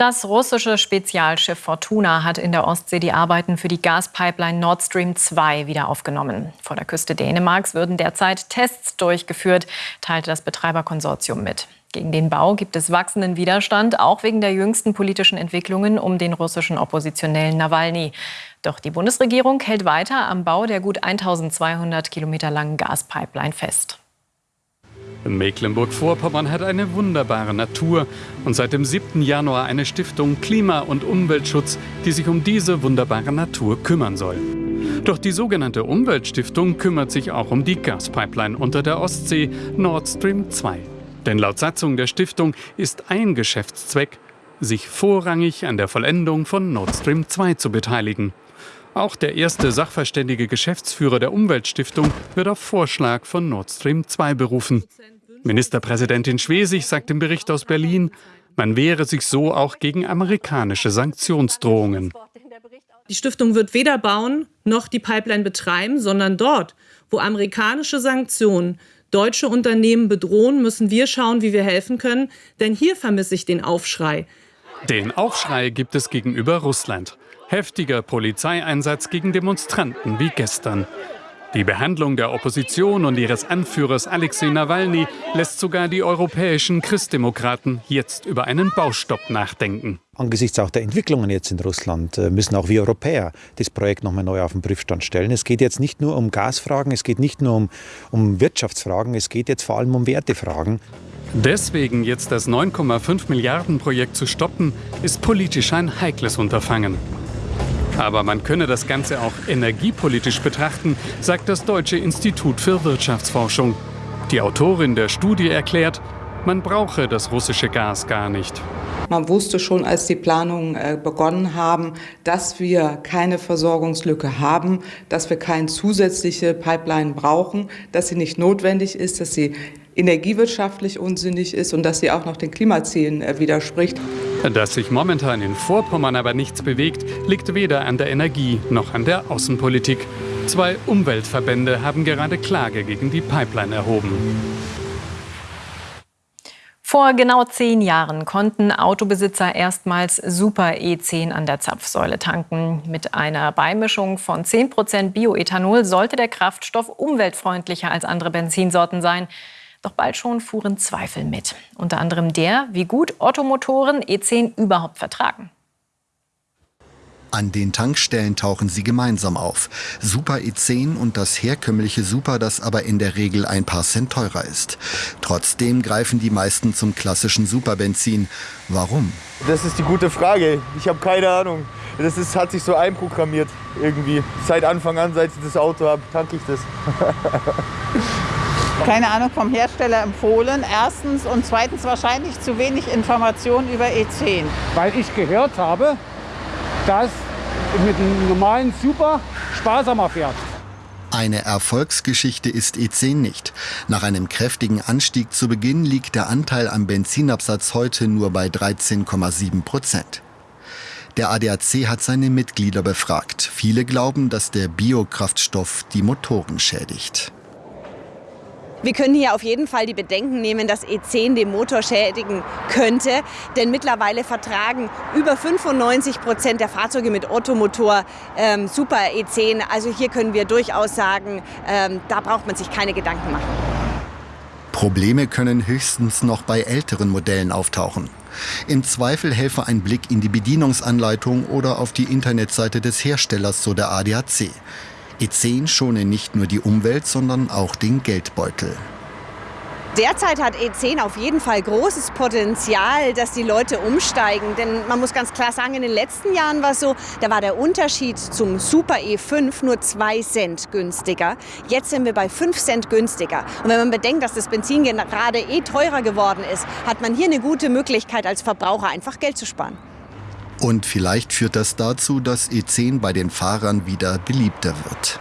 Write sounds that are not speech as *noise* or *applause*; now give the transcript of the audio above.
Das russische Spezialschiff Fortuna hat in der Ostsee die Arbeiten für die Gaspipeline Nord Stream 2 wieder aufgenommen. Vor der Küste Dänemarks würden derzeit Tests durchgeführt, teilte das Betreiberkonsortium mit. Gegen den Bau gibt es wachsenden Widerstand, auch wegen der jüngsten politischen Entwicklungen um den russischen Oppositionellen Nawalny. Doch die Bundesregierung hält weiter am Bau der gut 1200 Kilometer langen Gaspipeline fest. Mecklenburg-Vorpommern hat eine wunderbare Natur und seit dem 7. Januar eine Stiftung Klima- und Umweltschutz, die sich um diese wunderbare Natur kümmern soll. Doch die sogenannte Umweltstiftung kümmert sich auch um die Gaspipeline unter der Ostsee Nord Stream 2. Denn laut Satzung der Stiftung ist ein Geschäftszweck, sich vorrangig an der Vollendung von Nord Stream 2 zu beteiligen. Auch der erste sachverständige Geschäftsführer der Umweltstiftung wird auf Vorschlag von Nord Stream 2 berufen. Ministerpräsidentin Schwesig sagt im Bericht aus Berlin, man wehre sich so auch gegen amerikanische Sanktionsdrohungen. Die Stiftung wird weder bauen noch die Pipeline betreiben, sondern dort, wo amerikanische Sanktionen deutsche Unternehmen bedrohen, müssen wir schauen, wie wir helfen können. Denn hier vermisse ich den Aufschrei. Den Aufschrei gibt es gegenüber Russland. Heftiger Polizeieinsatz gegen Demonstranten wie gestern. Die Behandlung der Opposition und ihres Anführers Alexei Nawalny lässt sogar die europäischen Christdemokraten jetzt über einen Baustopp nachdenken. Angesichts auch der Entwicklungen jetzt in Russland äh, müssen auch wir Europäer das Projekt nochmal neu auf den Prüfstand stellen. Es geht jetzt nicht nur um Gasfragen, es geht nicht nur um, um Wirtschaftsfragen, es geht jetzt vor allem um Wertefragen. Deswegen jetzt das 9,5 Milliarden Projekt zu stoppen, ist politisch ein heikles Unterfangen. Aber man könne das Ganze auch energiepolitisch betrachten, sagt das Deutsche Institut für Wirtschaftsforschung. Die Autorin der Studie erklärt, man brauche das russische Gas gar nicht. Man wusste schon, als die Planungen äh, begonnen haben, dass wir keine Versorgungslücke haben, dass wir keine zusätzliche Pipeline brauchen, dass sie nicht notwendig ist, dass sie energiewirtschaftlich unsinnig ist und dass sie auch noch den Klimazielen äh, widerspricht. Dass sich momentan in Vorpommern aber nichts bewegt, liegt weder an der Energie noch an der Außenpolitik. Zwei Umweltverbände haben gerade Klage gegen die Pipeline erhoben. Vor genau zehn Jahren konnten Autobesitzer erstmals Super E10 an der Zapfsäule tanken. Mit einer Beimischung von 10% Bioethanol sollte der Kraftstoff umweltfreundlicher als andere Benzinsorten sein. Doch bald schon fuhren Zweifel mit. Unter anderem der, wie gut Ottomotoren E10 überhaupt vertragen. An den Tankstellen tauchen sie gemeinsam auf. Super E10 und das herkömmliche Super, das aber in der Regel ein paar Cent teurer ist. Trotzdem greifen die meisten zum klassischen Superbenzin. Warum? Das ist die gute Frage. Ich habe keine Ahnung. Das ist, hat sich so einprogrammiert irgendwie. Seit Anfang an, seit ich das Auto habe, tanke ich das. *laughs* keine Ahnung, vom Hersteller empfohlen. Erstens und zweitens wahrscheinlich zu wenig Informationen über E10. Weil ich gehört habe, dass mit einem normalen Super sparsamer fährt. Eine Erfolgsgeschichte ist E10 nicht. Nach einem kräftigen Anstieg zu Beginn liegt der Anteil am Benzinabsatz heute nur bei 13,7 Prozent. Der ADAC hat seine Mitglieder befragt. Viele glauben, dass der Biokraftstoff die Motoren schädigt. Wir können hier auf jeden Fall die Bedenken nehmen, dass E10 den Motor schädigen könnte. Denn mittlerweile vertragen über 95 Prozent der Fahrzeuge mit Ottomotor ähm, Super E10. Also hier können wir durchaus sagen, ähm, da braucht man sich keine Gedanken machen. Probleme können höchstens noch bei älteren Modellen auftauchen. Im Zweifel helfe ein Blick in die Bedienungsanleitung oder auf die Internetseite des Herstellers, so der ADAC. E10 schone nicht nur die Umwelt, sondern auch den Geldbeutel. Derzeit hat E10 auf jeden Fall großes Potenzial, dass die Leute umsteigen. Denn man muss ganz klar sagen, in den letzten Jahren war es so, da war der Unterschied zum Super E5 nur 2 Cent günstiger. Jetzt sind wir bei 5 Cent günstiger. Und wenn man bedenkt, dass das Benzin gerade eh teurer geworden ist, hat man hier eine gute Möglichkeit als Verbraucher einfach Geld zu sparen. Und vielleicht führt das dazu, dass E10 bei den Fahrern wieder beliebter wird.